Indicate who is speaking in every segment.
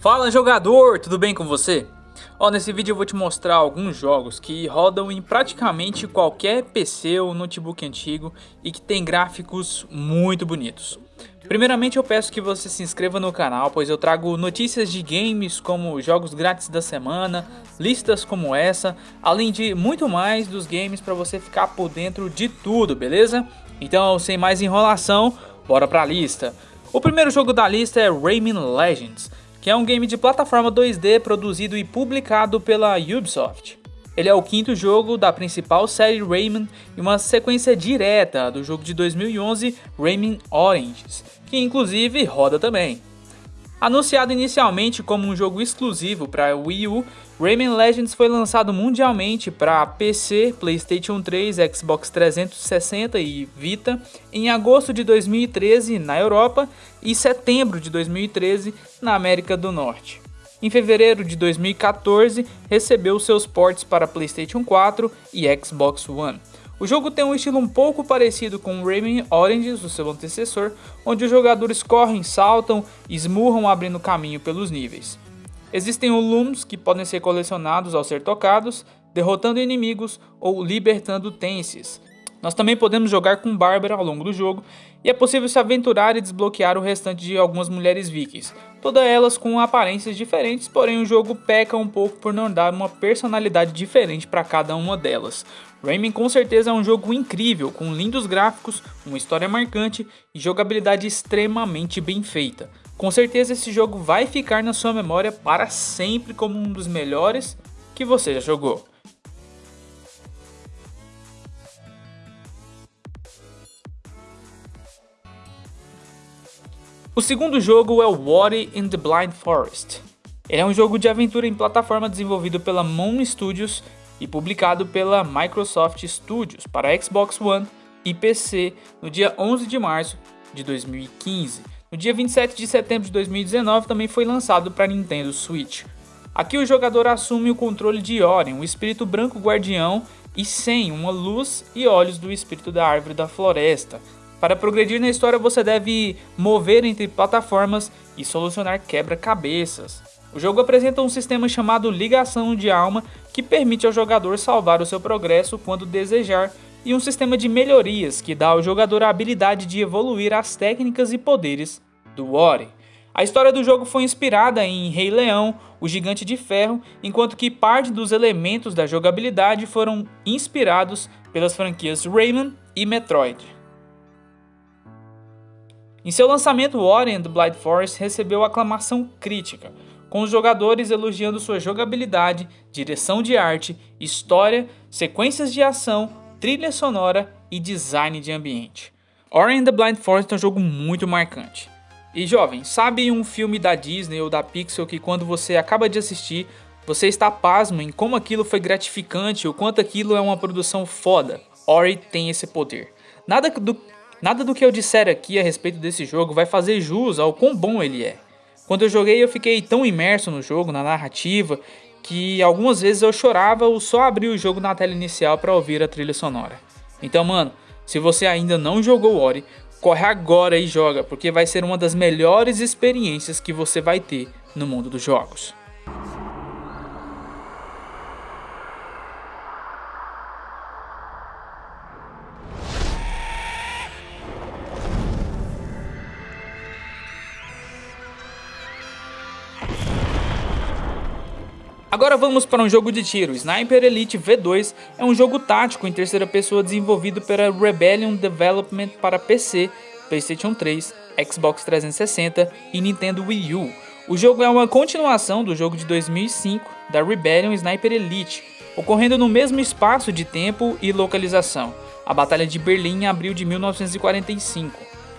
Speaker 1: Fala jogador, tudo bem com você? Ó, nesse vídeo eu vou te mostrar alguns jogos que rodam em praticamente qualquer PC ou notebook antigo e que tem gráficos muito bonitos. Primeiramente eu peço que você se inscreva no canal, pois eu trago notícias de games como jogos grátis da semana, listas como essa, além de muito mais dos games para você ficar por dentro de tudo, beleza? Então sem mais enrolação, bora pra lista. O primeiro jogo da lista é Rayman Legends, que é um game de plataforma 2D produzido e publicado pela Ubisoft. Ele é o quinto jogo da principal série Rayman e uma sequência direta do jogo de 2011 Rayman Origins, que inclusive roda também. Anunciado inicialmente como um jogo exclusivo para Wii U, Rayman Legends foi lançado mundialmente para PC, PlayStation 3, Xbox 360 e Vita em agosto de 2013 na Europa e setembro de 2013 na América do Norte. Em fevereiro de 2014, recebeu seus ports para PlayStation 4 e Xbox One. O jogo tem um estilo um pouco parecido com Rayman Origins, o seu antecessor, onde os jogadores correm, saltam e esmurram abrindo caminho pelos níveis. Existem looms que podem ser colecionados ao ser tocados, derrotando inimigos ou libertando tenses. Nós também podemos jogar com Bárbara ao longo do jogo, e é possível se aventurar e desbloquear o restante de algumas mulheres vikings, todas elas com aparências diferentes, porém o jogo peca um pouco por não dar uma personalidade diferente para cada uma delas. Rayman com certeza é um jogo incrível, com lindos gráficos, uma história marcante e jogabilidade extremamente bem feita. Com certeza esse jogo vai ficar na sua memória para sempre como um dos melhores que você já jogou. O segundo jogo é o Ori in the Blind Forest. Ele é um jogo de aventura em plataforma desenvolvido pela Moon Studios e publicado pela Microsoft Studios para Xbox One e PC no dia 11 de março de 2015. No dia 27 de setembro de 2019 também foi lançado para Nintendo Switch. Aqui o jogador assume o controle de Ori, um espírito branco guardião e sem uma luz e olhos do espírito da árvore da floresta, para progredir na história você deve mover entre plataformas e solucionar quebra-cabeças. O jogo apresenta um sistema chamado ligação de alma que permite ao jogador salvar o seu progresso quando desejar e um sistema de melhorias que dá ao jogador a habilidade de evoluir as técnicas e poderes do Ori. A história do jogo foi inspirada em Rei Leão, o Gigante de Ferro, enquanto que parte dos elementos da jogabilidade foram inspirados pelas franquias Rayman e Metroid. Em seu lançamento, Ori and the Blind Forest recebeu aclamação crítica, com os jogadores elogiando sua jogabilidade, direção de arte, história, sequências de ação, trilha sonora e design de ambiente. Ori and the Blind Forest é um jogo muito marcante. E jovem, sabe um filme da Disney ou da Pixar que quando você acaba de assistir, você está pasmo em como aquilo foi gratificante, o quanto aquilo é uma produção foda? Ori tem esse poder. Nada do Nada do que eu disser aqui a respeito desse jogo vai fazer jus ao quão bom ele é. Quando eu joguei eu fiquei tão imerso no jogo, na narrativa, que algumas vezes eu chorava ou só abria o jogo na tela inicial para ouvir a trilha sonora. Então mano, se você ainda não jogou Ori, corre agora e joga, porque vai ser uma das melhores experiências que você vai ter no mundo dos jogos. Agora vamos para um jogo de tiro. Sniper Elite V2 é um jogo tático em terceira pessoa desenvolvido pela Rebellion Development para PC, PlayStation 3, Xbox 360 e Nintendo Wii U. O jogo é uma continuação do jogo de 2005 da Rebellion Sniper Elite, ocorrendo no mesmo espaço de tempo e localização, a Batalha de Berlim em abril de 1945.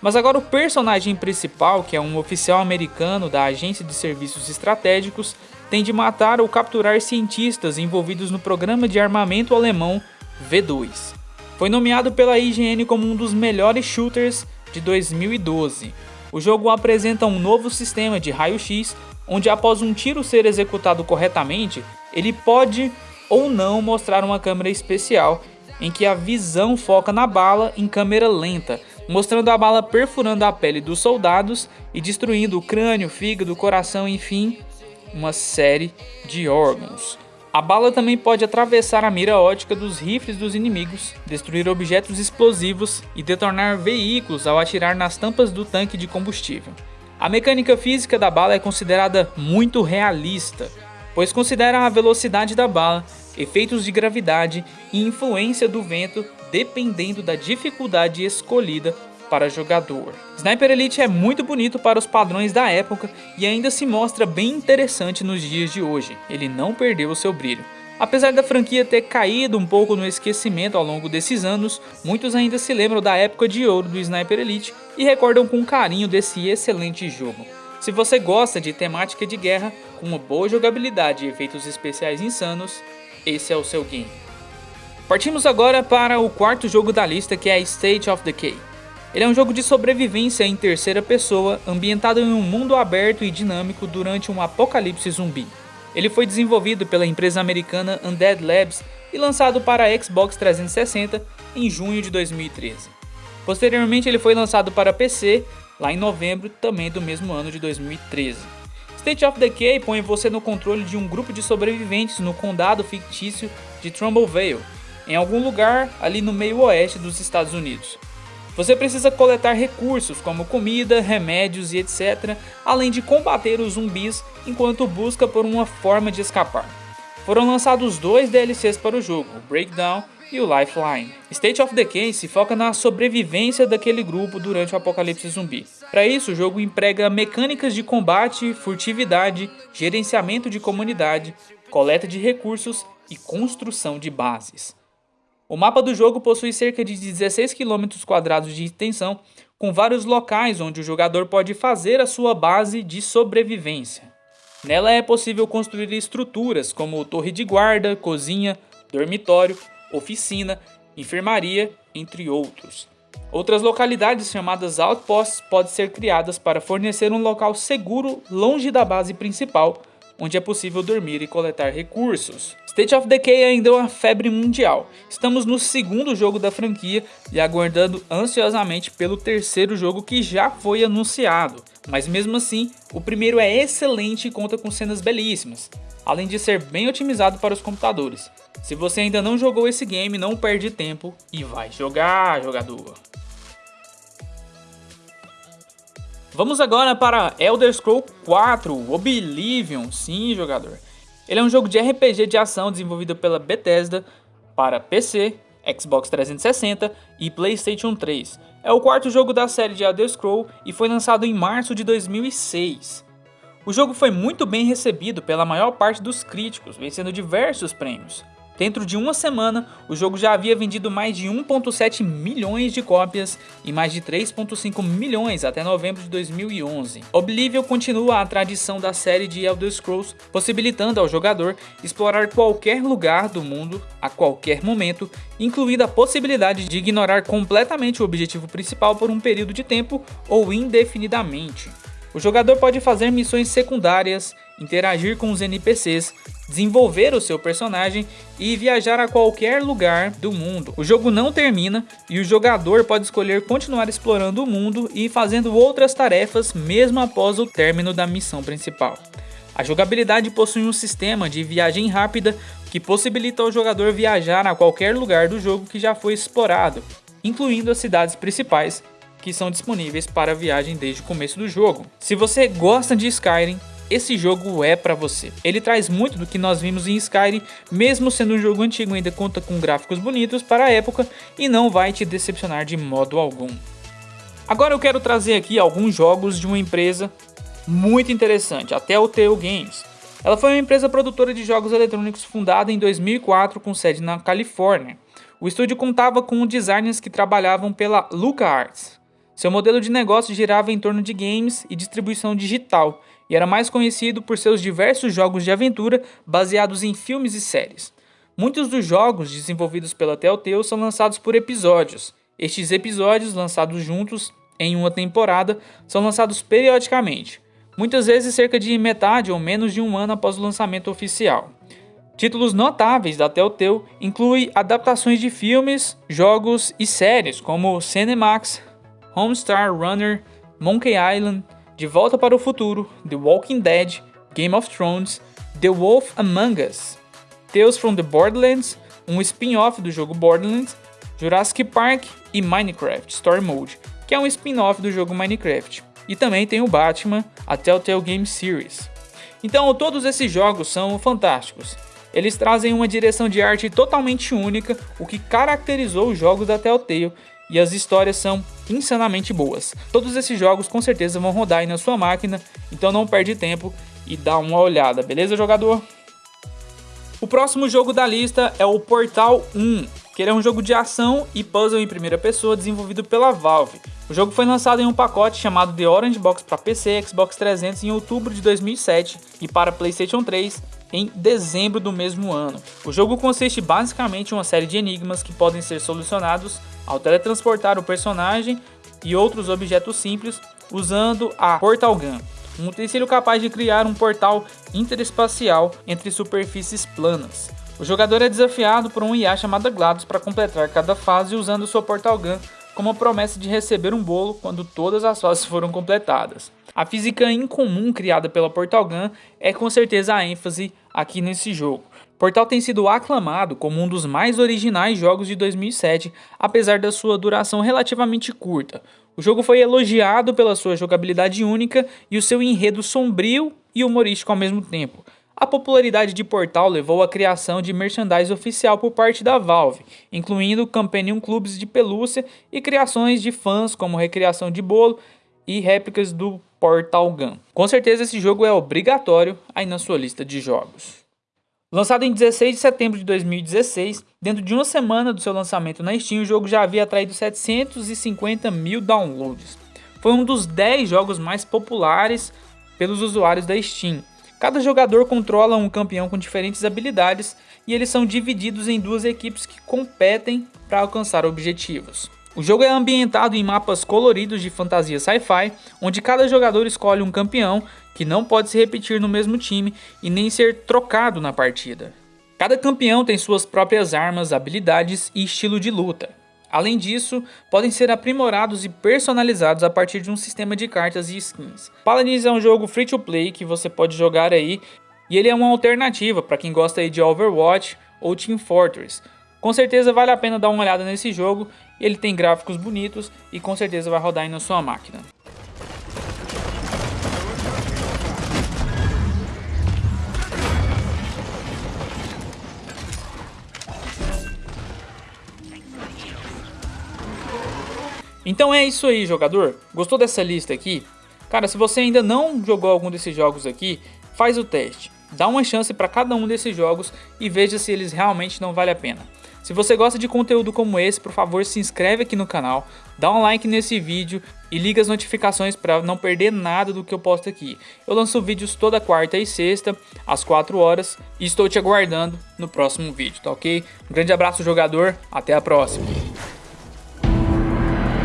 Speaker 1: Mas agora o personagem principal, que é um oficial americano da Agência de Serviços Estratégicos, tem de matar ou capturar cientistas envolvidos no programa de armamento alemão V2. Foi nomeado pela IGN como um dos melhores shooters de 2012. O jogo apresenta um novo sistema de raio-x, onde após um tiro ser executado corretamente, ele pode ou não mostrar uma câmera especial em que a visão foca na bala em câmera lenta, mostrando a bala perfurando a pele dos soldados e destruindo o crânio, fígado, coração, enfim, uma série de órgãos. A bala também pode atravessar a mira ótica dos rifles dos inimigos, destruir objetos explosivos e detonar veículos ao atirar nas tampas do tanque de combustível. A mecânica física da bala é considerada muito realista, pois considera a velocidade da bala, efeitos de gravidade e influência do vento dependendo da dificuldade escolhida para jogador. Sniper Elite é muito bonito para os padrões da época e ainda se mostra bem interessante nos dias de hoje, ele não perdeu o seu brilho. Apesar da franquia ter caído um pouco no esquecimento ao longo desses anos, muitos ainda se lembram da época de ouro do Sniper Elite e recordam com carinho desse excelente jogo. Se você gosta de temática de guerra, com uma boa jogabilidade e efeitos especiais insanos, esse é o seu game. Partimos agora para o quarto jogo da lista que é State of Decay. Ele é um jogo de sobrevivência em terceira pessoa, ambientado em um mundo aberto e dinâmico durante um apocalipse zumbi. Ele foi desenvolvido pela empresa americana Undead Labs e lançado para Xbox 360 em junho de 2013. Posteriormente ele foi lançado para PC lá em novembro também do mesmo ano de 2013. State of Decay põe você no controle de um grupo de sobreviventes no condado fictício de Trumbull Vale, em algum lugar ali no meio oeste dos Estados Unidos. Você precisa coletar recursos como comida, remédios e etc, além de combater os zumbis enquanto busca por uma forma de escapar. Foram lançados dois DLCs para o jogo, o Breakdown e o Lifeline. State of Decay se foca na sobrevivência daquele grupo durante o apocalipse zumbi. Para isso, o jogo emprega mecânicas de combate, furtividade, gerenciamento de comunidade, coleta de recursos e construção de bases. O mapa do jogo possui cerca de 16 km quadrados de extensão, com vários locais onde o jogador pode fazer a sua base de sobrevivência. Nela é possível construir estruturas como torre de guarda, cozinha, dormitório, oficina, enfermaria, entre outros. Outras localidades chamadas outposts podem ser criadas para fornecer um local seguro longe da base principal, onde é possível dormir e coletar recursos. State of Decay ainda é uma febre mundial. Estamos no segundo jogo da franquia e aguardando ansiosamente pelo terceiro jogo que já foi anunciado. Mas mesmo assim, o primeiro é excelente e conta com cenas belíssimas, além de ser bem otimizado para os computadores. Se você ainda não jogou esse game, não perde tempo e vai jogar, jogador! Vamos agora para Elder Scrolls 4 Oblivion, sim jogador. Ele é um jogo de RPG de ação desenvolvido pela Bethesda para PC, Xbox 360 e PlayStation 3. É o quarto jogo da série de Elder Scrolls e foi lançado em março de 2006. O jogo foi muito bem recebido pela maior parte dos críticos, vencendo diversos prêmios. Dentro de uma semana, o jogo já havia vendido mais de 1.7 milhões de cópias e mais de 3.5 milhões até novembro de 2011. Oblivion continua a tradição da série de Elder Scrolls, possibilitando ao jogador explorar qualquer lugar do mundo a qualquer momento, incluindo a possibilidade de ignorar completamente o objetivo principal por um período de tempo ou indefinidamente. O jogador pode fazer missões secundárias, interagir com os NPCs, desenvolver o seu personagem e viajar a qualquer lugar do mundo. O jogo não termina e o jogador pode escolher continuar explorando o mundo e fazendo outras tarefas mesmo após o término da missão principal. A jogabilidade possui um sistema de viagem rápida que possibilita ao jogador viajar a qualquer lugar do jogo que já foi explorado, incluindo as cidades principais que são disponíveis para viagem desde o começo do jogo. Se você gosta de Skyrim, esse jogo é para você. Ele traz muito do que nós vimos em Skyrim, mesmo sendo um jogo antigo, ainda conta com gráficos bonitos para a época e não vai te decepcionar de modo algum. Agora eu quero trazer aqui alguns jogos de uma empresa muito interessante, a Telltale Games. Ela foi uma empresa produtora de jogos eletrônicos fundada em 2004 com sede na Califórnia. O estúdio contava com designers que trabalhavam pela LucasArts, seu modelo de negócio girava em torno de games e distribuição digital, e era mais conhecido por seus diversos jogos de aventura baseados em filmes e séries. Muitos dos jogos desenvolvidos pela Telltale são lançados por episódios. Estes episódios, lançados juntos em uma temporada, são lançados periodicamente, muitas vezes cerca de metade ou menos de um ano após o lançamento oficial. Títulos notáveis da Telltale incluem adaptações de filmes, jogos e séries como Cinemax, Homestar Runner, Monkey Island, De Volta para o Futuro, The Walking Dead, Game of Thrones, The Wolf Among Us, Tales from the Borderlands, um spin-off do jogo Borderlands, Jurassic Park e Minecraft Story Mode, que é um spin-off do jogo Minecraft. E também tem o Batman, a Telltale Game Series. Então todos esses jogos são fantásticos. Eles trazem uma direção de arte totalmente única, o que caracterizou os jogos da Telltale, e as histórias são insanamente boas. Todos esses jogos com certeza vão rodar aí na sua máquina, então não perde tempo e dá uma olhada, beleza jogador? O próximo jogo da lista é o Portal 1, que é um jogo de ação e puzzle em primeira pessoa desenvolvido pela Valve. O jogo foi lançado em um pacote chamado The Orange Box para PC Xbox 300 em outubro de 2007 e para PlayStation 3 em dezembro do mesmo ano. O jogo consiste basicamente em uma série de enigmas que podem ser solucionados ao teletransportar o personagem e outros objetos simples usando a Portal Gun um utensílio capaz de criar um portal interespacial entre superfícies planas. O jogador é desafiado por um IA chamado GLaDOS para completar cada fase usando sua Portal Gun como a promessa de receber um bolo quando todas as fases foram completadas. A física incomum criada pela Portal Gun é com certeza a ênfase aqui nesse jogo. Portal tem sido aclamado como um dos mais originais jogos de 2007, apesar da sua duração relativamente curta. O jogo foi elogiado pela sua jogabilidade única e o seu enredo sombrio e humorístico ao mesmo tempo. A popularidade de Portal levou à criação de merchandise oficial por parte da Valve, incluindo Companion Clubs de pelúcia e criações de fãs como recriação de bolo e réplicas do Portal Gun. Com certeza esse jogo é obrigatório aí na sua lista de jogos. Lançado em 16 de setembro de 2016, dentro de uma semana do seu lançamento na Steam, o jogo já havia atraído 750 mil downloads. Foi um dos 10 jogos mais populares pelos usuários da Steam. Cada jogador controla um campeão com diferentes habilidades e eles são divididos em duas equipes que competem para alcançar objetivos. O jogo é ambientado em mapas coloridos de fantasia sci-fi, onde cada jogador escolhe um campeão que não pode se repetir no mesmo time e nem ser trocado na partida. Cada campeão tem suas próprias armas, habilidades e estilo de luta. Além disso, podem ser aprimorados e personalizados a partir de um sistema de cartas e skins. Paladins é um jogo free to play que você pode jogar aí e ele é uma alternativa para quem gosta de Overwatch ou Team Fortress. Com certeza vale a pena dar uma olhada nesse jogo, ele tem gráficos bonitos e com certeza vai rodar aí na sua máquina. Então é isso aí, jogador. Gostou dessa lista aqui? Cara, se você ainda não jogou algum desses jogos aqui, faz o teste. Dá uma chance para cada um desses jogos e veja se eles realmente não valem a pena. Se você gosta de conteúdo como esse, por favor se inscreve aqui no canal, dá um like nesse vídeo e liga as notificações para não perder nada do que eu posto aqui. Eu lanço vídeos toda quarta e sexta, às 4 horas, e estou te aguardando no próximo vídeo, tá ok? Um grande abraço jogador, até a próxima!